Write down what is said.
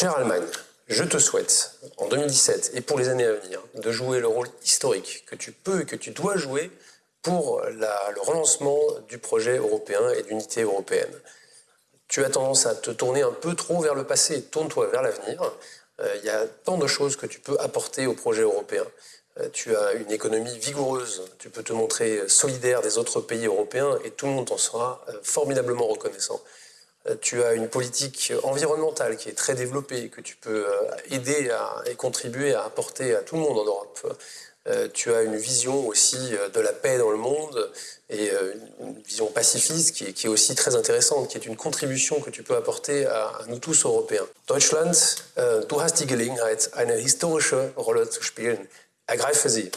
Chère Allemagne, je te souhaite, en 2017 et pour les années à venir, de jouer le rôle historique que tu peux et que tu dois jouer pour le relancement du projet européen et d'unité européenne. Tu as tendance à te tourner un peu trop vers le passé, tourne-toi vers l'avenir. Euh, il y a tant de choses que tu peux apporter au projet européen. Euh, tu as une économie vigoureuse, tu peux te montrer solidaire des autres pays européens et tout le monde t'en sera euh, formidablement reconnaissant. Tu as une politique environnementale qui est très développée, que tu peux aider à, et contribuer à apporter à tout le monde en Europe. Euh, tu as une vision aussi euh, de la paix dans le monde et euh, une vision pacifiste qui est, aussi très intéressante, qui est une contribution que tu peux apporter à, nous tous Européens. Deutschland, du hast die Gelegenheit, eine historische Rolle zu spielen. Ergreife sie.